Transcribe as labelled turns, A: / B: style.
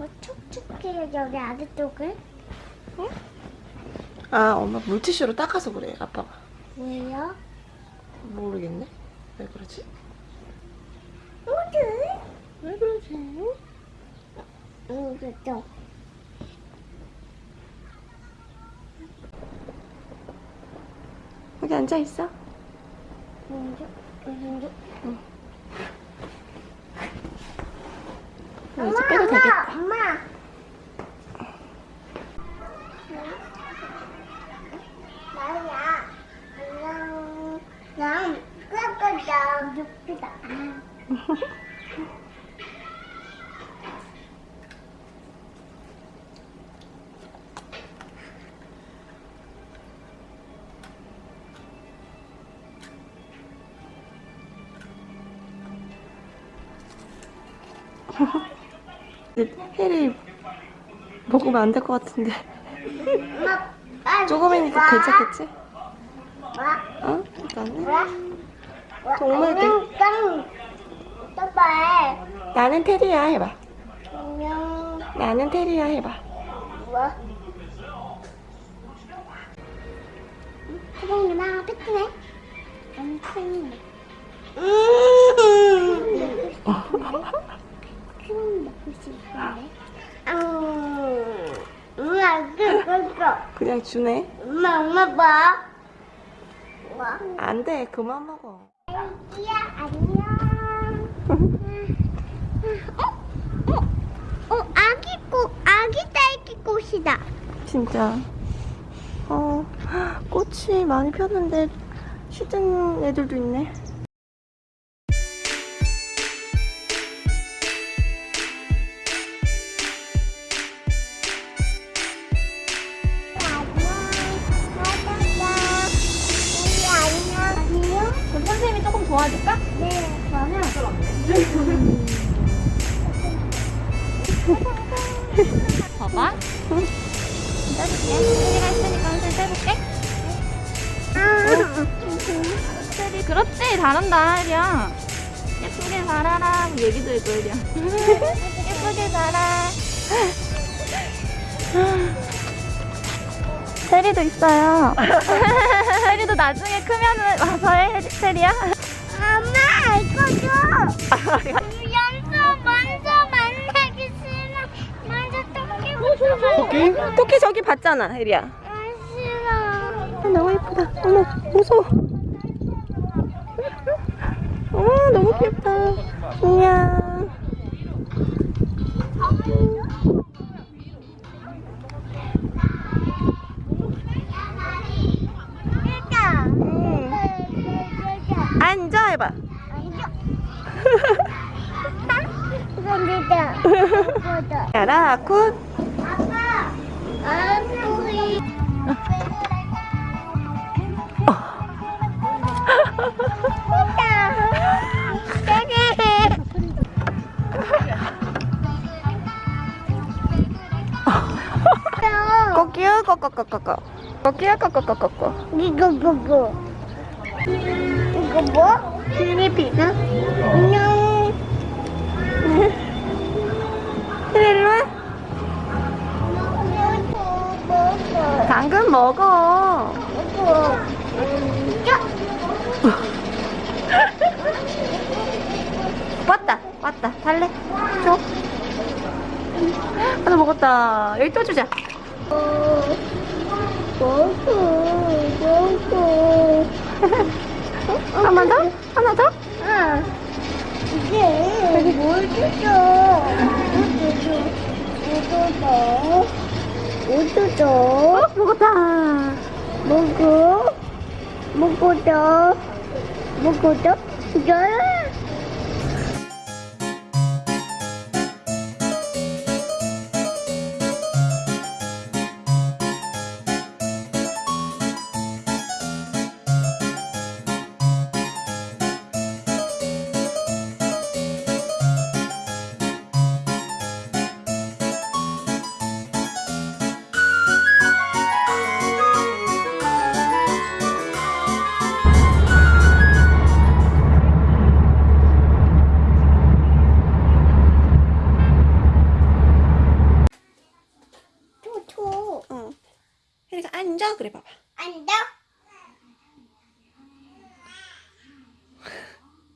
A: 왜 저기 아래쪽을?
B: 아 엄마 물티슈로 닦아서 그래 아빠가
A: 왜요?
B: 모르겠네 왜 그러지?
A: 어디?
B: 왜 그러지?
A: 응, 그죠.
B: 여기 앉아있어
A: 먼저, 먼저.
B: 어, 이제 빼도 되겠다
A: 엄마! 나야. 안녕. 난 끄끄다. 육 기다.
B: 해리 먹으면 안 될 것 같은데 조금이니까
A: 와.
B: 괜찮겠지?
A: 와.
B: 어? 일단은. 동물들.
A: 봐.
B: 나는 테리야 해봐. 나는 테리야 해봐
A: 뭐? 태봉이나 패트네? 엄청 음. 크림 먹고 싶은데? 음. 엄마, 그거,
B: 그냥 주네
A: 엄마, 엄마 봐. 와.
B: 안돼 그만 먹어
A: 애기야, 안녕. 어? 어? 어, 아기 꽃, 아기 딸기 꽃이다.
B: 진짜 어 꽃이 많이 폈는데 시든 애들도 있네
C: 떼줄게. 혜리가 했으니까 선생님 떼볼게. 혜리, 그렇지. 잘한다, 혜리야. 예쁘게 자라라. 얘기도 해줘, 혜리야. 예쁘게 자라. 혜리도 있어요. 혜리도 나중에 크면은 와서 해, 혜리야.
A: 엄마 이거 줘. 토끼?
B: 저기 봤잖아 혜리야
A: 싫어.
B: 아, 너무 예쁘다 어머 무서워 어 너무 귀엽다 안녕. 응. 앉아 해봐.
A: 이거다.
B: 야라 굿. 꼬끼요 꼬꼬꼬꼬꼬 꼬끼요 꼬꼬꼬꼬꼬
A: 이거 뭐고? 이거 뭐?
B: 필리피그
A: 안녕.
B: 그래 일로 와
A: 먹어.
B: 당근 먹어
A: 먹어. 야.
B: 왔다 왔다 달래 줘 하나 먹었다 여기 또 주자. 한번 더? 하나 더?
A: 아, 이게 여기 뭘 주죠? 뭐 줘?
B: 어? 먹었다
A: 먹어? 먹어줘? 먹어 혜리가
B: 앉아. 그래 봐봐.
A: 앉아.